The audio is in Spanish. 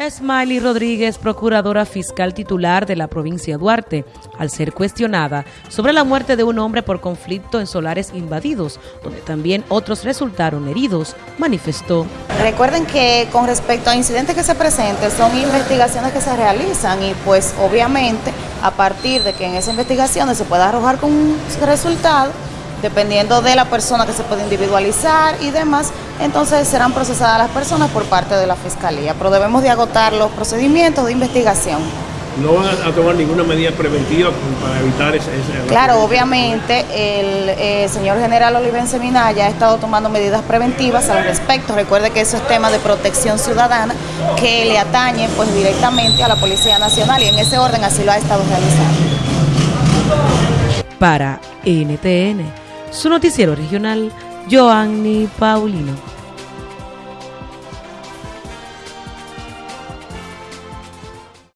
Smiley Rodríguez, procuradora fiscal titular de la provincia Duarte, al ser cuestionada sobre la muerte de un hombre por conflicto en solares invadidos, donde también otros resultaron heridos, manifestó. Recuerden que con respecto a incidentes que se presenten, son investigaciones que se realizan y pues obviamente a partir de que en esa investigación se pueda arrojar con un resultado, dependiendo de la persona que se puede individualizar y demás, entonces serán procesadas las personas por parte de la Fiscalía, pero debemos de agotar los procedimientos de investigación. ¿No van a tomar ninguna medida preventiva para evitar ese... claro, obviamente el eh, señor general Olivense Minaya ha estado tomando medidas preventivas al respecto. Recuerde que eso es tema de protección ciudadana que le atañe pues directamente a la Policía Nacional y en ese orden así lo ha estado realizando. Para NTN su noticiero regional, Joanny Paulino.